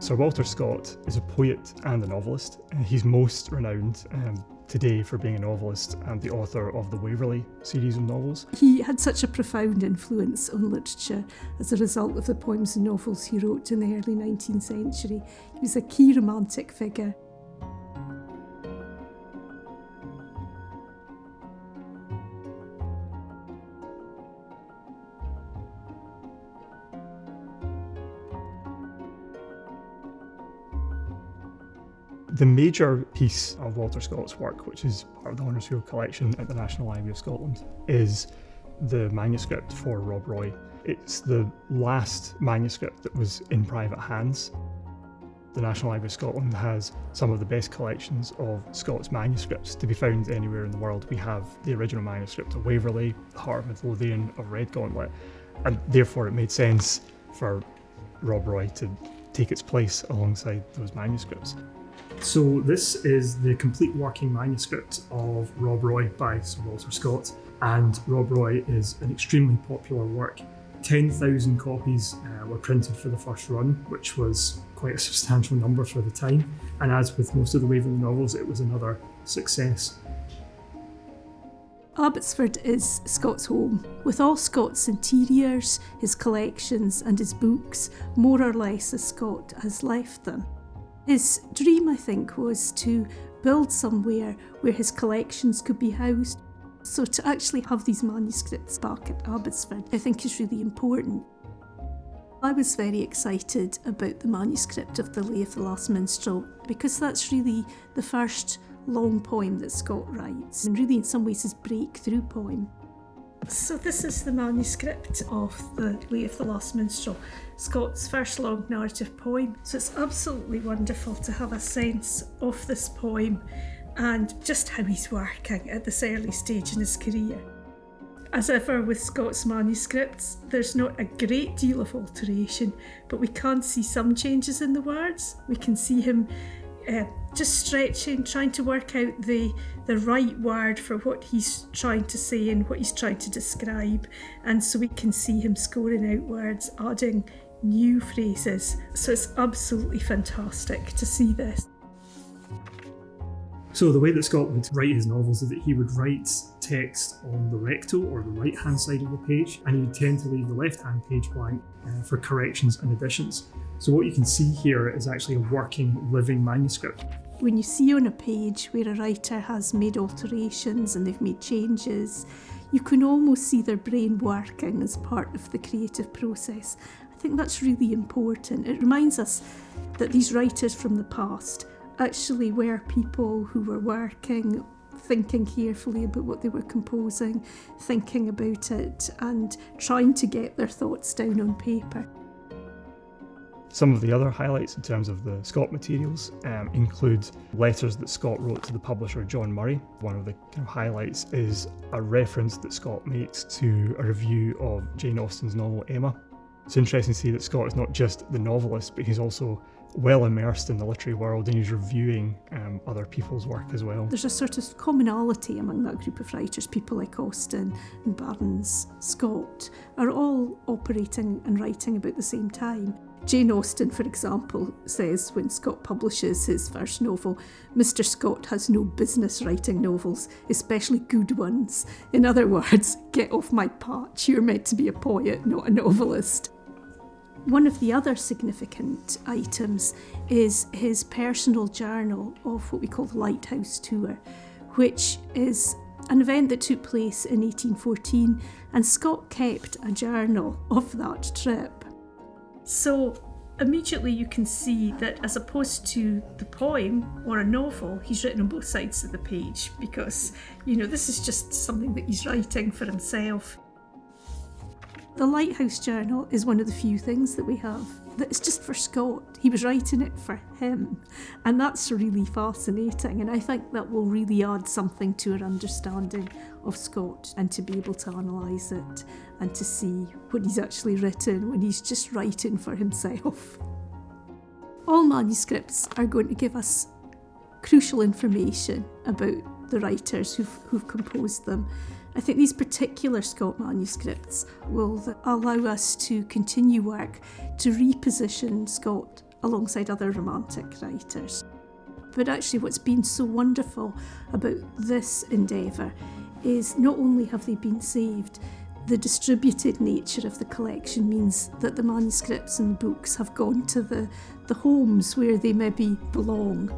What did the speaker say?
Sir Walter Scott is a poet and a novelist. He's most renowned um, today for being a novelist and the author of the Waverley series of novels. He had such a profound influence on literature as a result of the poems and novels he wrote in the early 19th century. He was a key romantic figure. The major piece of Walter Scott's work, which is part of the Honresfield collection at the National Library of Scotland, is the manuscript for Rob Roy. It's the last manuscript that was in private hands. The National Library of Scotland has some of the best collections of Scott's manuscripts to be found anywhere in the world. We have the original manuscript of Waverley, the Heart of Midlothian, of Redgauntlet, and therefore it made sense for Rob Roy to take its place alongside those manuscripts. So this is the complete working manuscript of Rob Roy by Sir Walter Scott, and Rob Roy is an extremely popular work. 10,000 copies uh, were printed for the first run, which was quite a substantial number for the time, and as with most of the Waverley novels, it was another success. Abbotsford is Scott's home. With all Scott's interiors, his collections, and his books, more or less as Scott has left them. His dream, I think, was to build somewhere where his collections could be housed. So to actually have these manuscripts back at Abbotsford, I think is really important. I was very excited about the manuscript of The Lay of the Last Minstrel because that's really the first long poem that Scott writes, and really in some ways his breakthrough poem. So this is the manuscript of The Lay of the Last Minstrel, Scott's first long narrative poem. So it's absolutely wonderful to have a sense of this poem and just how he's working at this early stage in his career. As ever with Scott's manuscripts, there's not a great deal of alteration, but we can see some changes in the words. We can see him uh, just stretching, trying to work out the the right word for what he's trying to say and what he's trying to describe, and so we can see him scoring out words, adding new phrases. So it's absolutely fantastic to see this. So the way that Scott would write his novels is that he would write text on the recto or the right hand side of the page and he would tend to leave the left hand page blank uh, for corrections and additions. So what you can see here is actually a working, living manuscript. When you see on a page where a writer has made alterations and they've made changes, you can almost see their brain working as part of the creative process. I think that's really important. It reminds us that these writers from the past actually were people who were working thinking carefully about what they were composing, thinking about it, and trying to get their thoughts down on paper. Some of the other highlights in terms of the Scott materials um, include letters that Scott wrote to the publisher John Murray. One of the kind of highlights is a reference that Scott makes to a review of Jane Austen's novel Emma. It's interesting to see that Scott is not just the novelist, but he's also well immersed in the literary world and he's reviewing um, other people's work as well. There's a sort of commonality among that group of writers. People like Austen and Burns, Scott are all operating and writing about the same time. Jane Austen, for example, says when Scott publishes his first novel, Mr. Scott has no business writing novels, especially good ones. In other words, get off my patch, you're meant to be a poet, not a novelist. One of the other significant items is his personal journal of what we call the Lighthouse Tour, which is an event that took place in 1814, and Scott kept a journal of that trip. So immediately you can see that as opposed to the poem or a novel, he's written on both sides of the page because, you know, this is just something that he's writing for himself. The Lighthouse Journal is one of the few things that we have that is just for Scott. He was writing it for him, and that's really fascinating. And I think that will really add something to our understanding of Scott and to be able to analyse it and to see what he's actually written when he's just writing for himself. All manuscripts are going to give us crucial information about the writers who've, who've composed them I think these particular Scott manuscripts will allow us to continue work to reposition Scott alongside other Romantic writers. But actually, what's been so wonderful about this endeavour is not only have they been saved, the distributed nature of the collection means that the manuscripts and books have gone to the, the homes where they maybe belong